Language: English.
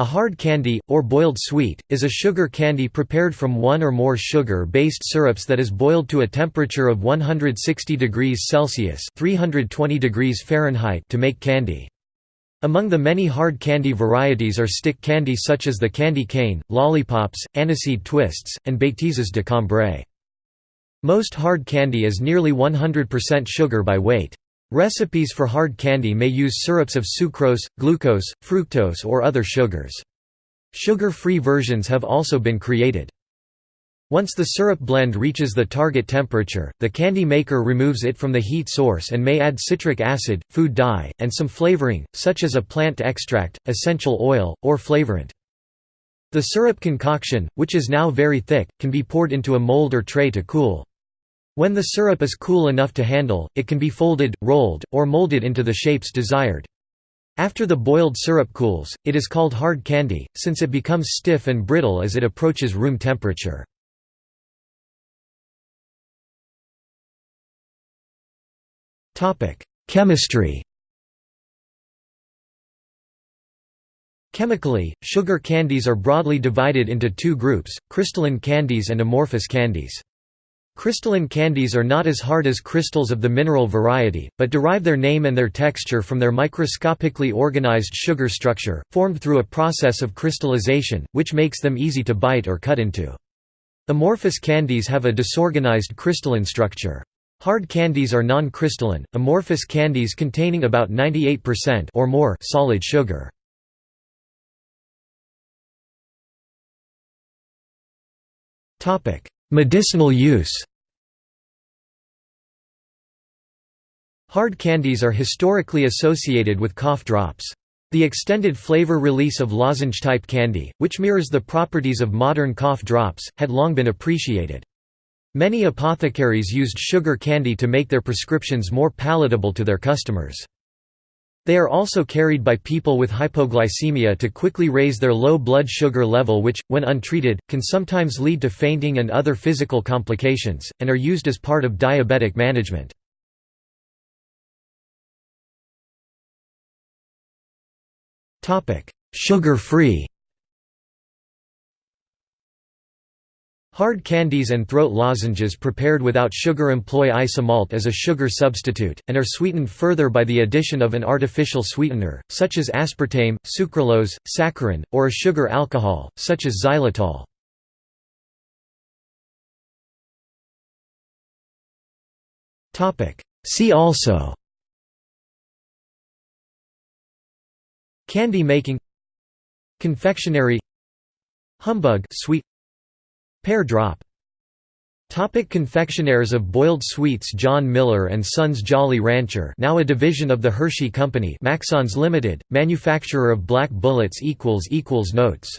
A hard candy, or boiled sweet, is a sugar candy prepared from one or more sugar-based syrups that is boiled to a temperature of 160 degrees Celsius 320 degrees Fahrenheit to make candy. Among the many hard candy varieties are stick candy such as the candy cane, lollipops, aniseed twists, and bêtises de cambrai. Most hard candy is nearly 100% sugar by weight. Recipes for hard candy may use syrups of sucrose, glucose, fructose or other sugars. Sugar-free versions have also been created. Once the syrup blend reaches the target temperature, the candy maker removes it from the heat source and may add citric acid, food dye, and some flavoring, such as a plant extract, essential oil, or flavorant. The syrup concoction, which is now very thick, can be poured into a mold or tray to cool. When the syrup is cool enough to handle, it can be folded, rolled, or molded into the shapes desired. After the boiled syrup cools, it is called hard candy, since it becomes stiff and brittle as it approaches room temperature. Chemistry Chemically, sugar candies are broadly divided into two groups, crystalline candies and amorphous candies. Crystalline candies are not as hard as crystals of the mineral variety, but derive their name and their texture from their microscopically organized sugar structure, formed through a process of crystallization, which makes them easy to bite or cut into. Amorphous candies have a disorganized crystalline structure. Hard candies are non-crystalline, amorphous candies containing about 98% or more solid sugar. Medicinal use Hard candies are historically associated with cough drops. The extended flavor release of lozenge-type candy, which mirrors the properties of modern cough drops, had long been appreciated. Many apothecaries used sugar candy to make their prescriptions more palatable to their customers. They are also carried by people with hypoglycemia to quickly raise their low blood sugar level which, when untreated, can sometimes lead to fainting and other physical complications, and are used as part of diabetic management. Sugar-free. Hard candies and throat lozenges prepared without sugar employ isomalt as a sugar substitute, and are sweetened further by the addition of an artificial sweetener, such as aspartame, sucralose, saccharin, or a sugar alcohol, such as xylitol. See also Candy making Confectionery Humbug sweet Pear drop. Topic confectionaires of boiled sweets John Miller and Sons Jolly Rancher now a division of the Hershey Company Maxons Limited, manufacturer of black bullets equals equals Notes